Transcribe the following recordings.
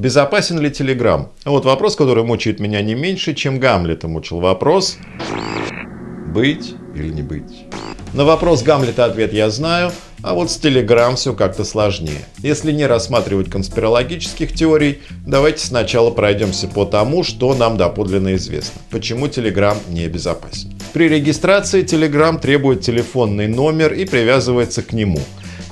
Безопасен ли Telegram? Вот вопрос, который мучает меня не меньше, чем Гамлета мучил вопрос «Быть или не быть?». На вопрос Гамлета ответ я знаю, а вот с Telegram все как-то сложнее. Если не рассматривать конспирологических теорий, давайте сначала пройдемся по тому, что нам доподлинно известно. Почему Telegram не безопасен. При регистрации Telegram требует телефонный номер и привязывается к нему.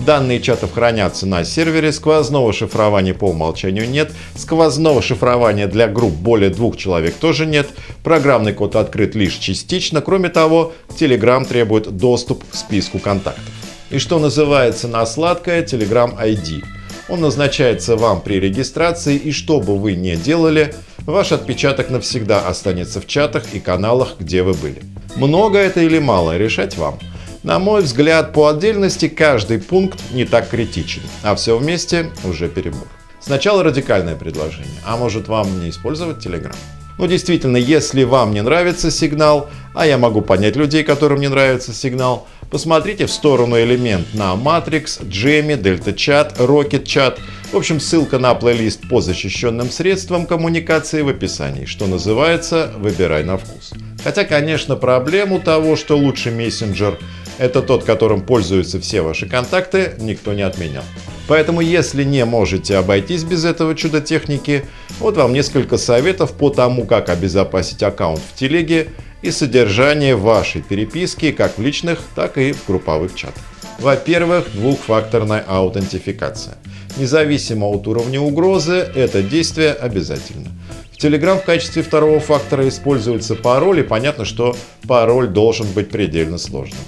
Данные чатов хранятся на сервере, сквозного шифрования по умолчанию нет, сквозного шифрования для групп более двух человек тоже нет, программный код открыт лишь частично, кроме того, Telegram требует доступ к списку контактов. И что называется на сладкое Telegram ID. Он назначается вам при регистрации и что бы вы ни делали, ваш отпечаток навсегда останется в чатах и каналах, где вы были. Много это или мало, решать вам. На мой взгляд, по отдельности каждый пункт не так критичен, а все вместе уже перебор. Сначала радикальное предложение, а может вам не использовать Telegram? Ну действительно, если вам не нравится сигнал, а я могу понять людей, которым не нравится сигнал, посмотрите в сторону элемент на Matrix, Jammy, Delta Chat, Rocket Chat. В общем, ссылка на плейлист по защищенным средствам коммуникации в описании, что называется «Выбирай на вкус». Хотя, конечно, проблему того, что лучший мессенджер – это тот, которым пользуются все ваши контакты, никто не отменял. Поэтому, если не можете обойтись без этого чуда техники, вот вам несколько советов по тому, как обезопасить аккаунт в телеге и содержание вашей переписки как в личных, так и в групповых чатах. Во-первых, двухфакторная аутентификация. Независимо от уровня угрозы, это действие обязательно. В Telegram в качестве второго фактора используется пароль, и понятно, что пароль должен быть предельно сложным.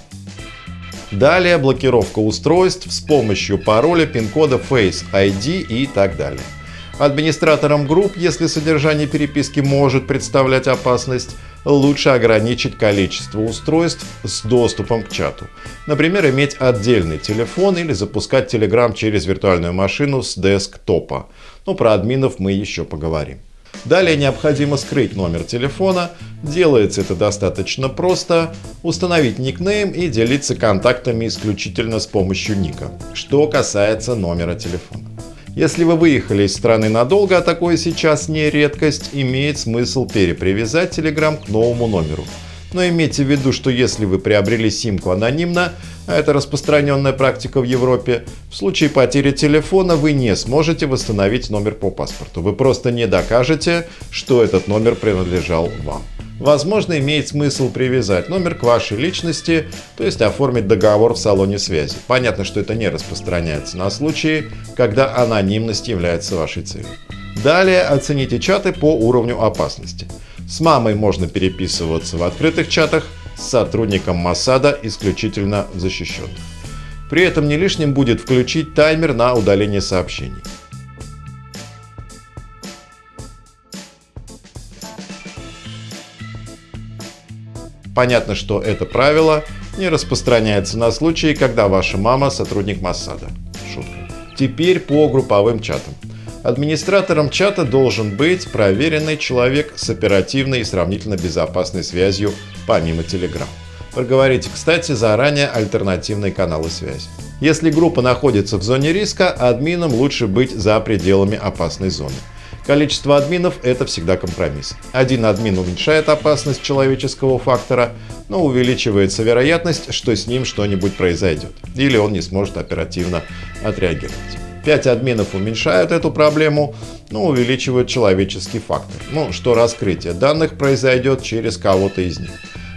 Далее блокировка устройств с помощью пароля, пин-кода Face ID и так далее. Администраторам групп, если содержание переписки может представлять опасность, лучше ограничить количество устройств с доступом к чату. Например, иметь отдельный телефон или запускать Telegram через виртуальную машину с десктопа. Но про админов мы еще поговорим. Далее необходимо скрыть номер телефона. Делается это достаточно просто. Установить никнейм и делиться контактами исключительно с помощью ника. Что касается номера телефона. Если вы выехали из страны надолго, а такое сейчас не редкость, имеет смысл перепривязать Telegram к новому номеру. Но имейте в виду, что если вы приобрели симку анонимно, а это распространенная практика в Европе, в случае потери телефона вы не сможете восстановить номер по паспорту. Вы просто не докажете, что этот номер принадлежал вам. Возможно, имеет смысл привязать номер к вашей личности, то есть оформить договор в салоне связи. Понятно, что это не распространяется на случаи, когда анонимность является вашей целью. Далее оцените чаты по уровню опасности. С мамой можно переписываться в открытых чатах, с сотрудником Масада исключительно в защищенных. При этом не лишним будет включить таймер на удаление сообщений. Понятно, что это правило не распространяется на случаи, когда ваша мама сотрудник Массада. Шутка. Теперь по групповым чатам. Администратором чата должен быть проверенный человек с оперативной и сравнительно безопасной связью помимо Telegram. Проговорите, кстати, заранее альтернативные каналы связи. Если группа находится в зоне риска, админам лучше быть за пределами опасной зоны. Количество админов – это всегда компромисс. Один админ уменьшает опасность человеческого фактора, но увеличивается вероятность, что с ним что-нибудь произойдет, или он не сможет оперативно отреагировать. 5 админов уменьшают эту проблему, но увеличивают человеческий фактор. Ну, что раскрытие данных произойдет через кого-то из них.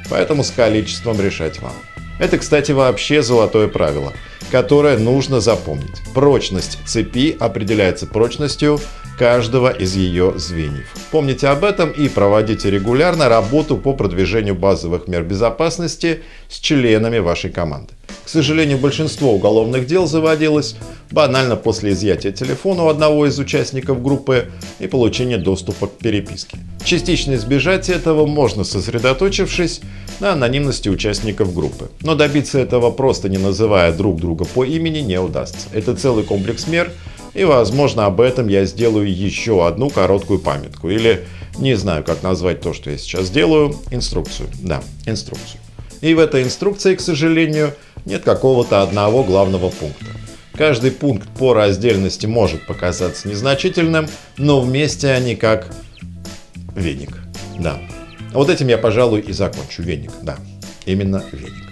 Поэтому с количеством решать вам. Это, кстати, вообще золотое правило, которое нужно запомнить. Прочность цепи определяется прочностью каждого из ее звеньев. Помните об этом и проводите регулярно работу по продвижению базовых мер безопасности с членами вашей команды. К сожалению, большинство уголовных дел заводилось банально после изъятия телефона у одного из участников группы и получения доступа к переписке. Частично избежать этого можно, сосредоточившись на анонимности участников группы. Но добиться этого просто не называя друг друга по имени не удастся. Это целый комплекс мер, и возможно об этом я сделаю еще одну короткую памятку или не знаю как назвать то, что я сейчас делаю, инструкцию. Да, инструкцию. И в этой инструкции, к сожалению, нет какого-то одного главного пункта. Каждый пункт по раздельности может показаться незначительным, но вместе они как веник. Да. Вот этим я, пожалуй, и закончу. Веник, да. Именно веник.